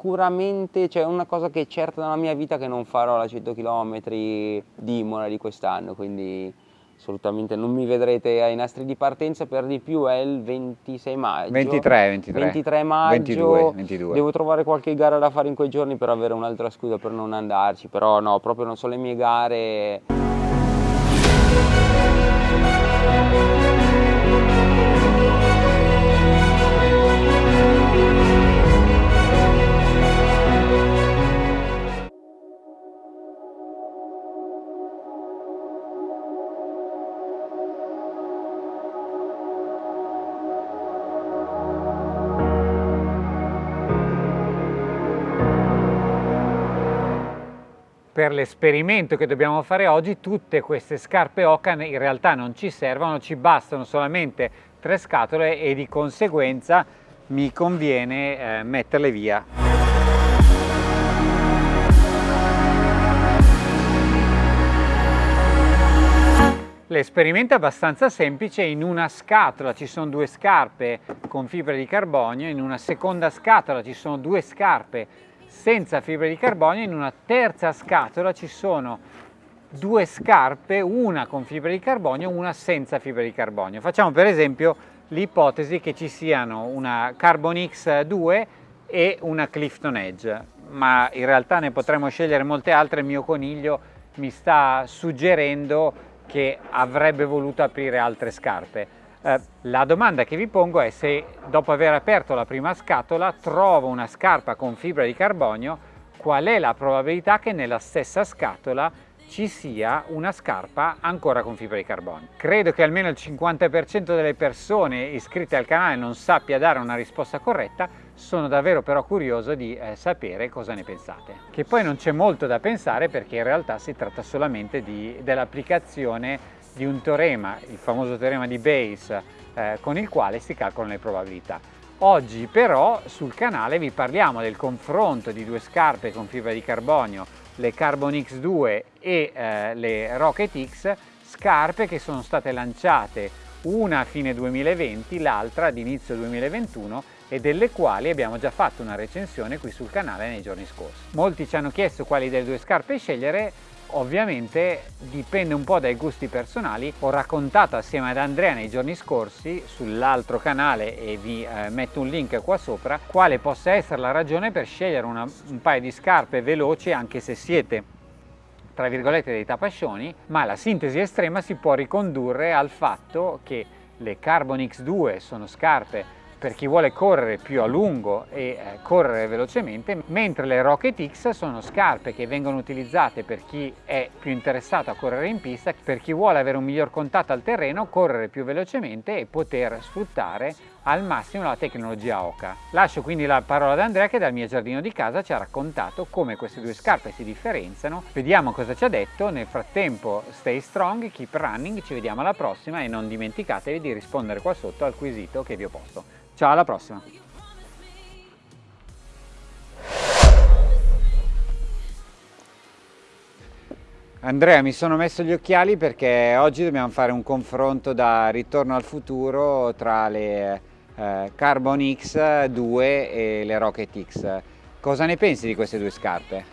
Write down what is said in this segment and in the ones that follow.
Sicuramente c'è una cosa che è certa nella mia vita che non farò la 100 km di Imola di quest'anno, quindi assolutamente non mi vedrete ai nastri di partenza, per di più è il 26 maggio. 23, 23. 23 maggio. 22, 22. Devo trovare qualche gara da fare in quei giorni per avere un'altra scusa per non andarci, però no, proprio non sono le mie gare. Per l'esperimento che dobbiamo fare oggi tutte queste scarpe Ocan in realtà non ci servono, ci bastano solamente tre scatole e di conseguenza mi conviene eh, metterle via. L'esperimento è abbastanza semplice, in una scatola ci sono due scarpe con fibra di carbonio, in una seconda scatola ci sono due scarpe senza fibre di carbonio, in una terza scatola ci sono due scarpe, una con fibra di carbonio, una senza fibra di carbonio. Facciamo per esempio l'ipotesi che ci siano una Carbon X2 e una Clifton Edge, ma in realtà ne potremmo scegliere molte altre, il mio coniglio mi sta suggerendo che avrebbe voluto aprire altre scarpe. Eh, la domanda che vi pongo è se dopo aver aperto la prima scatola trovo una scarpa con fibra di carbonio, qual è la probabilità che nella stessa scatola ci sia una scarpa ancora con fibra di carbonio. Credo che almeno il 50% delle persone iscritte al canale non sappia dare una risposta corretta, sono davvero però curioso di eh, sapere cosa ne pensate. Che poi non c'è molto da pensare perché in realtà si tratta solamente dell'applicazione di un teorema, il famoso teorema di Bayes, eh, con il quale si calcolano le probabilità. Oggi però sul canale vi parliamo del confronto di due scarpe con fibra di carbonio, le Carbon X2 e eh, le Rocket X, scarpe che sono state lanciate una a fine 2020, l'altra ad inizio 2021 e delle quali abbiamo già fatto una recensione qui sul canale nei giorni scorsi. Molti ci hanno chiesto quali delle due scarpe scegliere, Ovviamente dipende un po' dai gusti personali, ho raccontato assieme ad Andrea nei giorni scorsi sull'altro canale e vi eh, metto un link qua sopra quale possa essere la ragione per scegliere una, un paio di scarpe veloci anche se siete tra virgolette dei tapascioni ma la sintesi estrema si può ricondurre al fatto che le Carbon X2 sono scarpe per chi vuole correre più a lungo e eh, correre velocemente, mentre le Rocket X sono scarpe che vengono utilizzate per chi è più interessato a correre in pista, per chi vuole avere un miglior contatto al terreno, correre più velocemente e poter sfruttare al massimo la tecnologia Oca. Lascio quindi la parola ad Andrea che dal mio giardino di casa ci ha raccontato come queste due scarpe si differenziano. Vediamo cosa ci ha detto, nel frattempo stay strong, keep running, ci vediamo alla prossima e non dimenticatevi di rispondere qua sotto al quesito che vi ho posto. Ciao, alla prossima! Andrea, mi sono messo gli occhiali perché oggi dobbiamo fare un confronto da ritorno al futuro tra le eh, Carbon X2 e le Rocket X. Cosa ne pensi di queste due scarpe?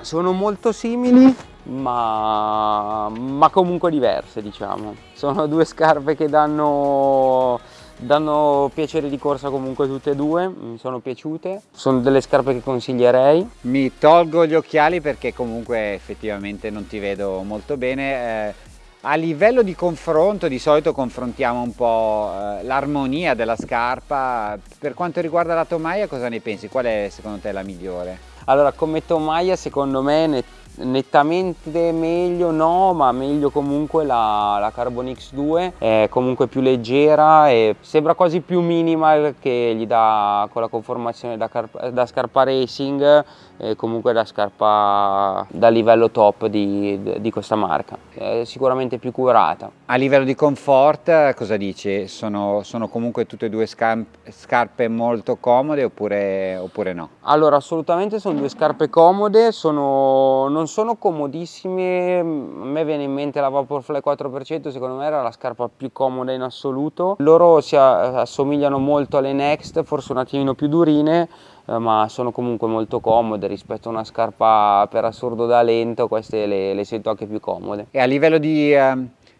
Sono molto simili ma, ma comunque diverse diciamo. Sono due scarpe che danno danno piacere di corsa comunque tutte e due, mi sono piaciute, sono delle scarpe che consiglierei. Mi tolgo gli occhiali perché comunque effettivamente non ti vedo molto bene. Eh, a livello di confronto di solito confrontiamo un po' eh, l'armonia della scarpa, per quanto riguarda la tomaia cosa ne pensi? Qual è secondo te la migliore? Allora come tomaia secondo me nettamente meglio no ma meglio comunque la, la Carbon X2 è comunque più leggera e sembra quasi più minimal che gli dà con la conformazione da, da scarpa racing e comunque da scarpa da livello top di, di questa marca è sicuramente più curata a livello di comfort cosa dici? sono, sono comunque tutte e due scarpe molto comode oppure, oppure no? allora assolutamente sono due scarpe comode sono, non sono comodissime, a me viene in mente la Vaporfly 4%, secondo me era la scarpa più comoda in assoluto. Loro si assomigliano molto alle Next, forse un attimino più durine, eh, ma sono comunque molto comode rispetto a una scarpa per assurdo da lento, queste le, le sento anche più comode. E a livello di eh,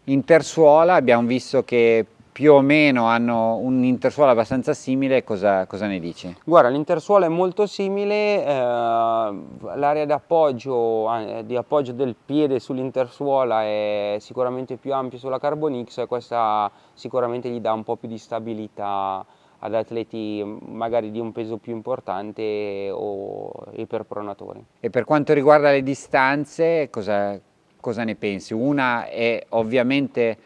intersuola abbiamo visto che più o meno hanno un intersuola abbastanza simile, cosa, cosa ne dici? Guarda, l'intersuola è molto simile, eh, l'area di appoggio, eh, di appoggio del piede sull'intersuola è sicuramente più ampia sulla Carbon X e questa sicuramente gli dà un po' più di stabilità ad atleti magari di un peso più importante o iperpronatori. E per quanto riguarda le distanze, cosa, cosa ne pensi? Una è ovviamente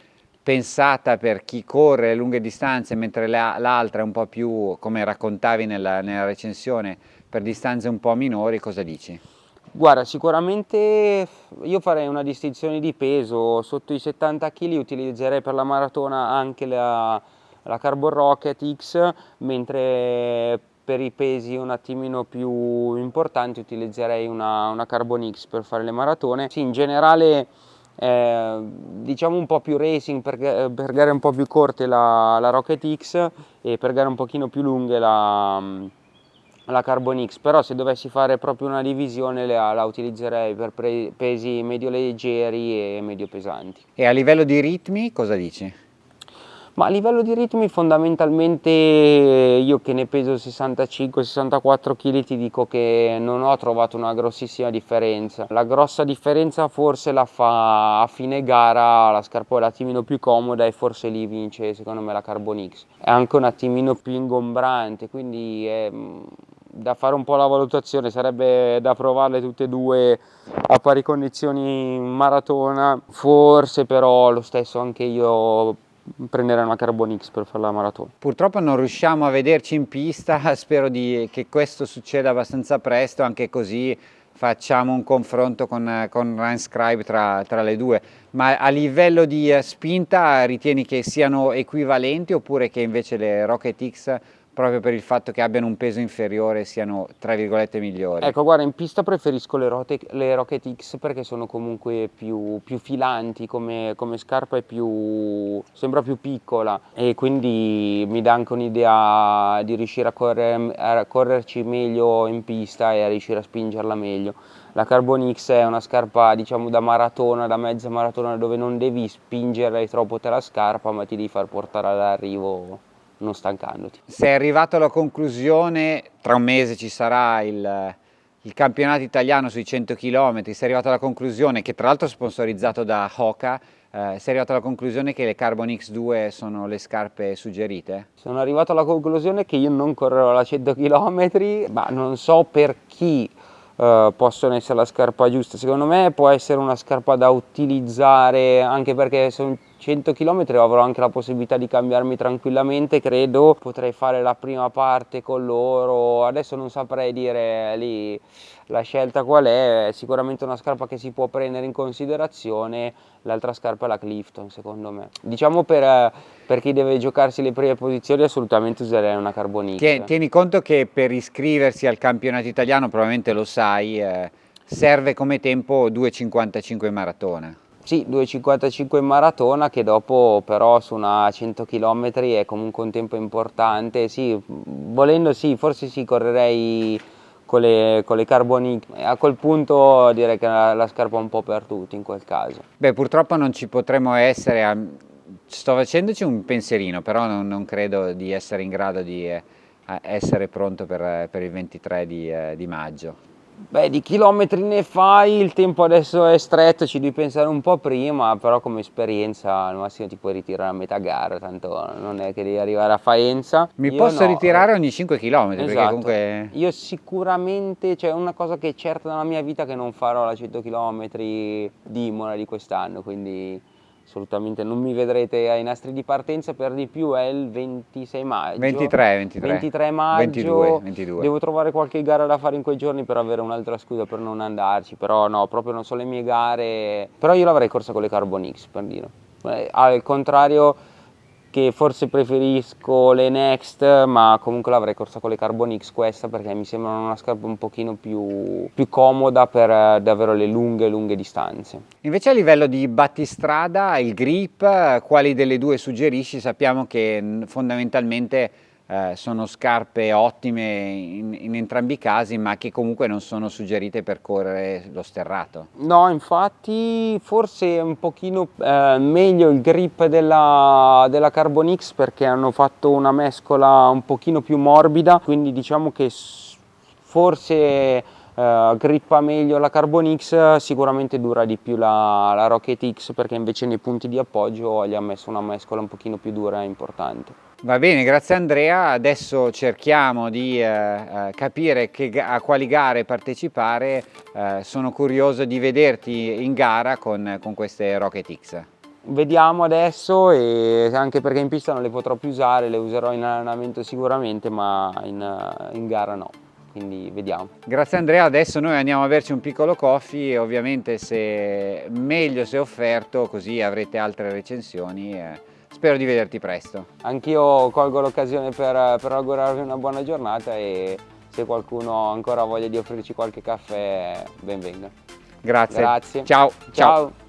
pensata per chi corre lunghe distanze, mentre l'altra è un po' più, come raccontavi nella, nella recensione, per distanze un po' minori, cosa dici? Guarda, sicuramente io farei una distinzione di peso, sotto i 70 kg utilizzerei per la maratona anche la, la Carbon Rocket X, mentre per i pesi un attimino più importanti utilizzerei una, una Carbon X per fare le maratone. Sì, in generale eh, diciamo un po' più racing per, per gare un po' più corte la, la, Rocket X e per gare un pochino più lunghe la, la Carbon X però se dovessi fare proprio una divisione la, la utilizzerei per pesi medio leggeri e medio pesanti e a livello di ritmi cosa dici? Ma a livello di ritmi fondamentalmente io che ne peso 65-64 kg ti dico che non ho trovato una grossissima differenza. La grossa differenza forse la fa a fine gara la scarpa è un attimino più comoda e forse lì vince secondo me la Carbon X. È anche un attimino più ingombrante quindi è mm, da fare un po' la valutazione, sarebbe da provarle tutte e due a pari condizioni in maratona, forse però lo stesso anche io prenderei una Carbon X per fare la maratona. Purtroppo non riusciamo a vederci in pista, spero di, che questo succeda abbastanza presto, anche così facciamo un confronto con, con Ryan Scribe tra, tra, le due, ma a livello di eh, spinta ritieni che siano equivalenti oppure che invece le Rocket X proprio per il fatto che abbiano un peso inferiore siano tra virgolette migliori. Ecco guarda in pista preferisco le, Rote, le Rocket X perché sono comunque più, più filanti come, come, scarpa è più sembra più piccola e quindi mi dà anche un'idea di riuscire a, correre, a correrci meglio in pista e a riuscire a spingerla meglio. La Carbon X è una scarpa diciamo da maratona, da mezza maratona dove non devi spingere troppo te la scarpa ma ti devi far portare all'arrivo non stancandoti. Sei arrivato alla conclusione, tra un mese ci sarà il, il campionato italiano sui 100 km, sei arrivato alla conclusione, che tra l'altro è sponsorizzato da Hoka, eh, sei arrivato alla conclusione che le Carbon X2 sono le scarpe suggerite? Sono arrivato alla conclusione che io non correrò la 100 km, ma non so per chi eh, possono essere la scarpa giusta. Secondo me può essere una scarpa da utilizzare anche perché sono 100 km avrò anche la possibilità di cambiarmi tranquillamente, credo potrei fare la prima parte con loro, adesso non saprei dire lì la scelta qual è, sicuramente una scarpa che si può prendere in considerazione, l'altra scarpa è la Clifton secondo me. Diciamo per, per, chi deve giocarsi le prime posizioni assolutamente userei una Carbon X. Tieni conto che per iscriversi al campionato italiano, probabilmente lo sai, eh, serve come tempo 2,55 maratona. Sì, 2,55 in maratona che dopo però su una 100 km è comunque un tempo importante, sì, volendo sì, forse sì, correrei con le, con le carboniche, a quel punto direi che la, la scarpa è un po' per tutti in quel caso. Beh purtroppo non ci potremo essere, sto facendoci un pensierino, però non, non credo di essere in grado di eh, essere pronto per, per il 23 di, eh, di maggio. Beh, di chilometri ne fai, il tempo adesso è stretto, ci devi pensare un po' prima, però come esperienza al massimo ti puoi ritirare a metà gara, tanto non è che devi arrivare a Faenza. Mi Io posso no. ritirare ogni 5 km, esatto. comunque... Io sicuramente, cioè una cosa che è certa nella mia vita che non farò la 100 km di Imola di quest'anno, quindi assolutamente non mi vedrete ai nastri di partenza per di più è il 26 maggio 23, 23. 23 maggio 22, 22. devo trovare qualche gara da fare in quei giorni per avere un'altra scusa per non andarci però no proprio non so le mie gare però io l'avrei corsa con le Carbon X per dire eh, al contrario che forse preferisco le Next ma comunque l'avrei corsa con le Carbon X questa perché mi sembrano una scarpa un pochino più, più comoda per eh, davvero le lunghe lunghe distanze. Invece a livello di battistrada, il grip, quali delle due suggerisci? Sappiamo che fondamentalmente eh, sono scarpe ottime in, in, entrambi i casi ma che comunque non sono suggerite per correre lo sterrato. No infatti forse è un pochino eh, meglio il grip della, della X perché hanno fatto una mescola un pochino più morbida quindi diciamo che forse Uh, grippa meglio la Carbon X, sicuramente dura di più la, la, Rocket X perché invece nei punti di appoggio gli ha messo una mescola un pochino più dura e importante. Va bene, grazie Andrea, adesso cerchiamo di eh, eh capire che, a quali gare partecipare, eh, sono curioso di vederti in gara con, con queste Rocket X. Vediamo adesso e anche perché in pista non le potrò più usare, le userò in allenamento sicuramente ma in, in gara no quindi vediamo. Grazie Andrea, adesso noi andiamo a berci un piccolo coffee ovviamente se meglio se offerto così avrete altre recensioni. Eh, spero di vederti presto. Anch'io colgo l'occasione per, per augurarvi una buona giornata e se qualcuno ancora ha voglia di offrirci qualche caffè ben venga. Grazie. Grazie. Ciao. Ciao. Ciao.